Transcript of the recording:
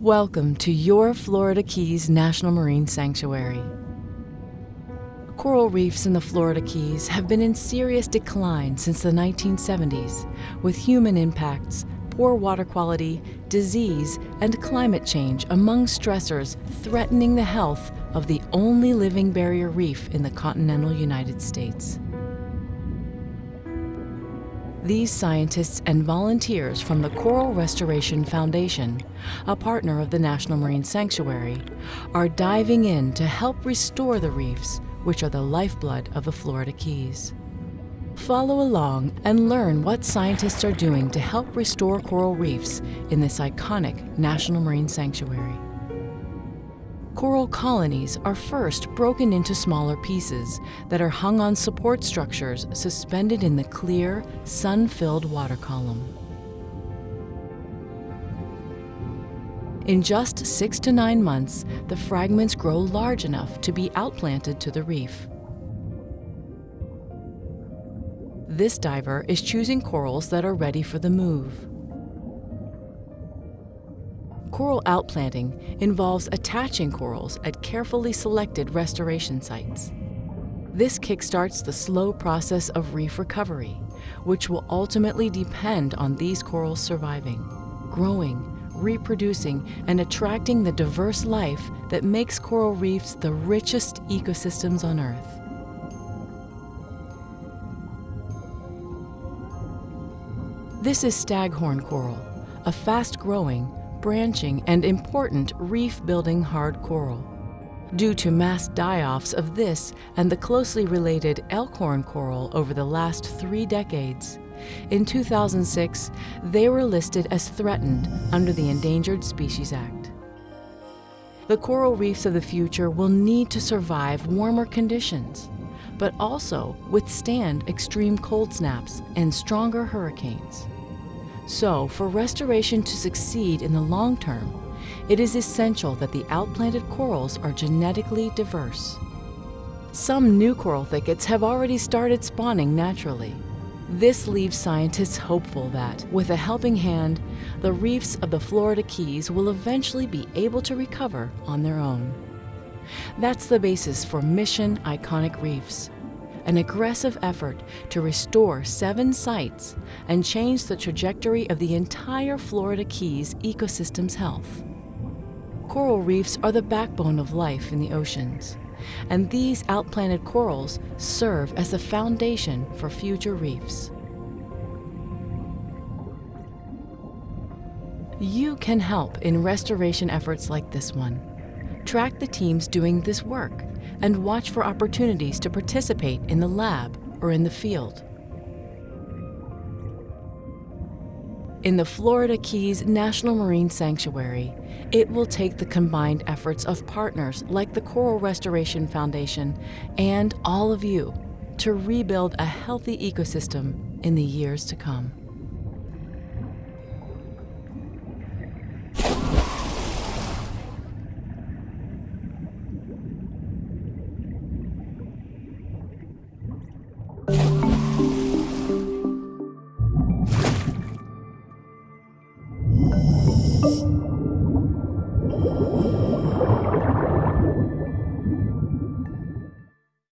Welcome to your Florida Keys National Marine Sanctuary. Coral reefs in the Florida Keys have been in serious decline since the 1970s, with human impacts, poor water quality, disease, and climate change among stressors threatening the health of the only living barrier reef in the continental United States. These scientists and volunteers from the Coral Restoration Foundation, a partner of the National Marine Sanctuary, are diving in to help restore the reefs, which are the lifeblood of the Florida Keys. Follow along and learn what scientists are doing to help restore coral reefs in this iconic National Marine Sanctuary. Coral colonies are first broken into smaller pieces that are hung on support structures suspended in the clear, sun-filled water column. In just six to nine months, the fragments grow large enough to be outplanted to the reef. This diver is choosing corals that are ready for the move. Coral outplanting involves attaching corals at carefully selected restoration sites. This kickstarts the slow process of reef recovery, which will ultimately depend on these corals surviving, growing, reproducing, and attracting the diverse life that makes coral reefs the richest ecosystems on Earth. This is staghorn coral, a fast-growing, branching, and important reef-building hard coral. Due to mass die-offs of this and the closely related elkhorn coral over the last three decades, in 2006, they were listed as threatened under the Endangered Species Act. The coral reefs of the future will need to survive warmer conditions, but also withstand extreme cold snaps and stronger hurricanes. So, for restoration to succeed in the long term, it is essential that the outplanted corals are genetically diverse. Some new coral thickets have already started spawning naturally. This leaves scientists hopeful that, with a helping hand, the reefs of the Florida Keys will eventually be able to recover on their own. That's the basis for Mission Iconic Reefs, an aggressive effort to restore seven sites and change the trajectory of the entire Florida Keys ecosystem's health. Coral reefs are the backbone of life in the oceans, and these outplanted corals serve as the foundation for future reefs. You can help in restoration efforts like this one. Track the teams doing this work and watch for opportunities to participate in the lab or in the field. In the Florida Keys National Marine Sanctuary, it will take the combined efforts of partners like the Coral Restoration Foundation and all of you to rebuild a healthy ecosystem in the years to come.